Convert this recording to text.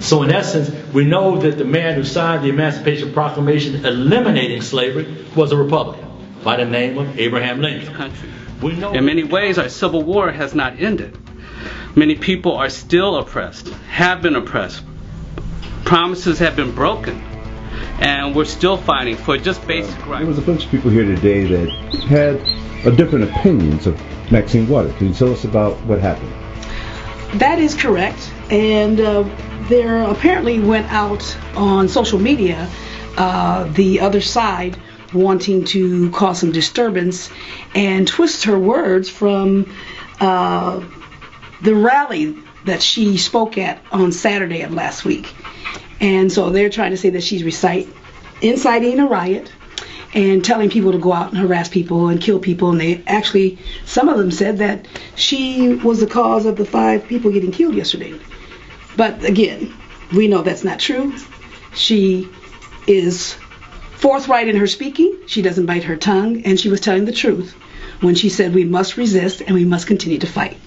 So in essence, we know that the man who signed the Emancipation Proclamation eliminating slavery was a Republican by the name of Abraham Lincoln. country. We know In many ways, our civil war has not ended. Many people are still oppressed, have been oppressed. Promises have been broken, and we're still fighting for just basic rights. There was a bunch of people here today that had a different opinions of Maxine Waters. Can you tell us about what happened? That is correct. And uh, there apparently went out on social media uh, the other side wanting to cause some disturbance and twist her words from uh, the rally that she spoke at on Saturday of last week. And so they're trying to say that she's recite, inciting a riot and telling people to go out and harass people and kill people. And they actually, some of them said that she was the cause of the five people getting killed yesterday. But again, we know that's not true. She is forthright in her speaking. She doesn't bite her tongue, and she was telling the truth when she said we must resist and we must continue to fight.